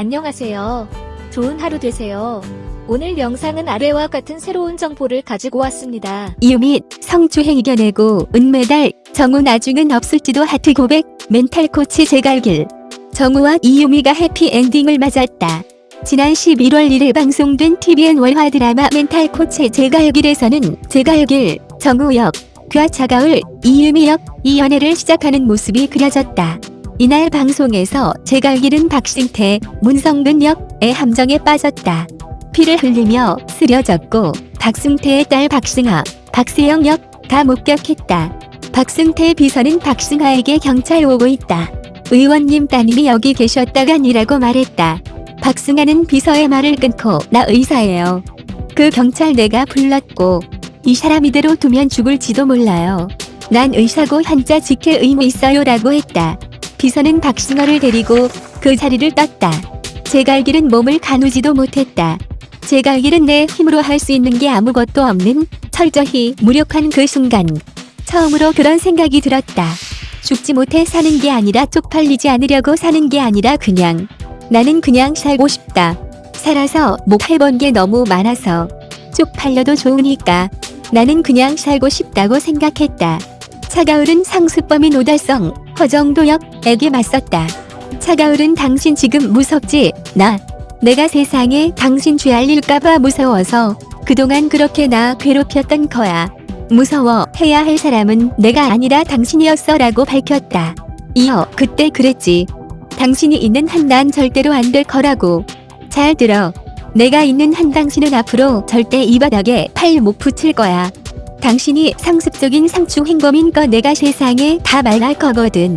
안녕하세요. 좋은 하루 되세요. 오늘 영상은 아래와 같은 새로운 정보를 가지고 왔습니다. 이유미 성추행 이겨내고 은메달 정우 나중은 없을지도 하트 고백 멘탈 코치 제갈길 정우와 이유미가 해피엔딩을 맞았다. 지난 11월 1일 방송된 TVN 월화 드라마 멘탈 코치 제갈길에서는 제갈길, 정우 역, 그와 차가을 이유미 역 이 연애를 시작하는 모습이 그려졌다. 이날 방송에서 제갈길은 박승태, 문성근 역의 함정에 빠졌다. 피를 흘리며 쓰려졌고 박승태의 딸 박승아, 박세영 역 다 목격했다. 박승태 비서는 박승아에게 경찰 오고 있다. 의원님 따님이 여기 계셨다가니라고 말했다. 박승아는 비서의 말을 끊고 나 의사예요. 그 경찰 내가 불렀고 이 사람 이대로 두면 죽을지도 몰라요. 난 의사고 한자 지킬 의무 있어요 라고 했다. 비서는 박승아를 데리고 그 자리를 떴다. 제갈길은 몸을 가누지도 못했다. 제갈길은 내 힘으로 할 수 있는 게 아무것도 없는 철저히 무력한 그 순간 처음으로 그런 생각이 들었다. 죽지 못해 사는 게 아니라 쪽팔리지 않으려고 사는 게 아니라 그냥 나는 그냥 살고 싶다. 살아서 못 해본 게 너무 많아서 쪽팔려도 좋으니까 나는 그냥 살고 싶다고 생각했다. 차가울은 상습범인 오달성, 허정도역 에게 맞섰다. 차가울은 당신 지금 무섭지? 나. 내가 세상에 당신 죄 알릴까봐 무서워서 그동안 그렇게 나 괴롭혔던 거야. 무서워 해야 할 사람은 내가 아니라 당신이었어 라고 밝혔다. 이어 그때 그랬지. 당신이 있는 한 난 절대로 안 될 거라고. 잘 들어. 내가 있는 한 당신은 앞으로 절대 이 바닥에 팔 못 붙일 거야. 당신이 상습적인 상충 행범인 거 내가 세상에 다 말할 거거든.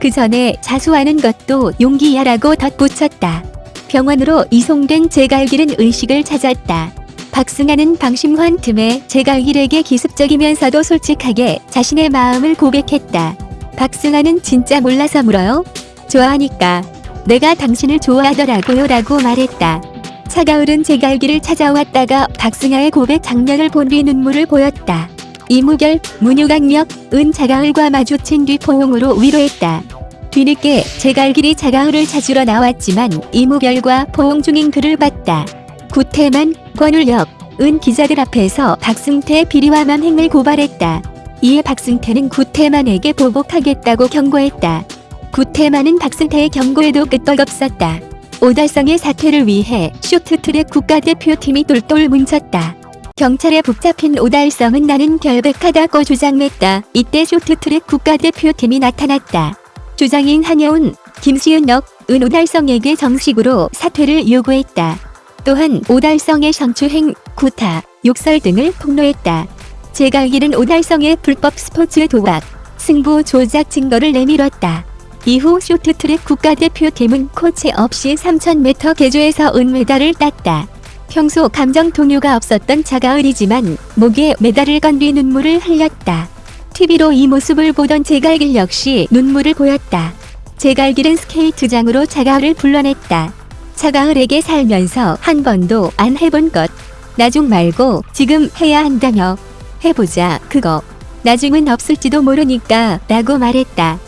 그 전에 자수하는 것도 용기야라고 덧붙였다. 병원으로 이송된 제갈길은 의식을 찾았다. 박승아는 방심한 틈에 제갈길에게 기습적이면서도 솔직하게 자신의 마음을 고백했다. 박승아는 진짜 몰라서 물어요? 좋아하니까. 내가 당신을 좋아하더라고요 라고 말했다. 차가울은 제갈길을 찾아왔다가 박승아의 고백 장면을 본 뒤 눈물을 보였다. 이무결, 문유강력, 은 차가울과 마주친 뒤 포용으로 위로했다. 뒤늦게 제갈길이 차가울을 찾으러 나왔지만 이무결과 포용 중인 그를 봤다. 구태만, 권울역, 은 기자들 앞에서 박승태 비리와 만행을 고발했다. 이에 박승태는 구태만에게 보복하겠다고 경고했다. 구태만은 박승태의 경고에도 끄떡없었다. 오달성의 사퇴를 위해 쇼트트랙 국가대표팀이 똘똘 뭉쳤다. 경찰에 붙잡힌 오달성은 나는 결백하다고 주장했다. 이때 쇼트트랙 국가대표팀이 나타났다. 주장인 한여운, 김시은 역, 은 오달성에게 정식으로 사퇴를 요구했다. 또한 오달성의 성추행, 구타, 욕설 등을 폭로했다. 제갈길은 오달성의 불법 스포츠 도박, 승부 조작 증거를 내밀었다. 이후 쇼트트랙 국가대표팀은 코치 없이 3000m 개조에서 은메달을 땄다. 평소 감정 동요가 없었던 차가을이지만 목에 메달을 건 뒤 눈물을 흘렸다. TV로 이 모습을 보던 제갈길 역시 눈물을 보였다. 제갈길은 스케이트장으로 차가을을 불러냈다. 차가을에게 살면서 한 번도 안 해본 것. 나중 말고 지금 해야 한다며. 해보자 그거. 나중은 없을지도 모르니까 라고 말했다.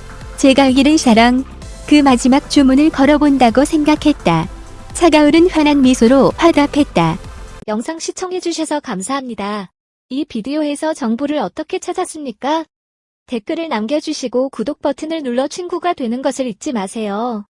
제갈길은 사랑, 그 마지막 주문을 걸어본다고 생각했다. 차가울은 환한 미소로 화답했다. 영상 시청해주셔서 감사합니다. 이 비디오에서 정보를 어떻게 찾았습니까? 댓글을 남겨주시고 구독 버튼을 눌러 친구가 되는 것을 잊지 마세요.